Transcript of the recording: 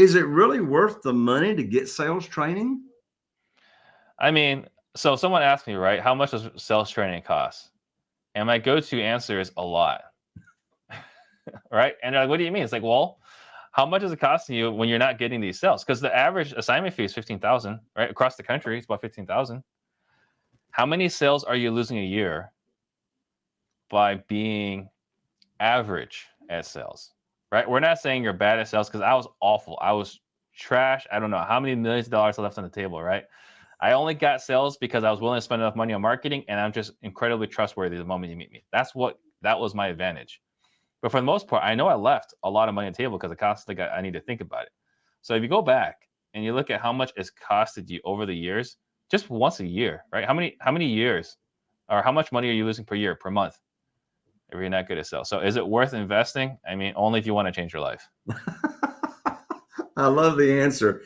Is it really worth the money to get sales training? I mean, so someone asked me, right, how much does sales training cost? And my go-to answer is a lot. right? And they're like, what do you mean? It's like, well, how much is it costing you when you're not getting these sales? Because the average assignment fee is 15,000, right? Across the country, it's about 15,000. How many sales are you losing a year by being average at sales? Right? We're not saying you're bad at sales because I was awful. I was trash. I don't know how many millions of dollars I left on the table, right? I only got sales because I was willing to spend enough money on marketing and I'm just incredibly trustworthy the moment you meet me. That's what that was my advantage. But for the most part, I know I left a lot of money on the table because it constantly got, I need to think about it. So if you go back and you look at how much it's costed you over the years, just once a year, right? How many how many years or how much money are you losing per year, per month? If you're not good at sales. So is it worth investing? I mean, only if you want to change your life. I love the answer.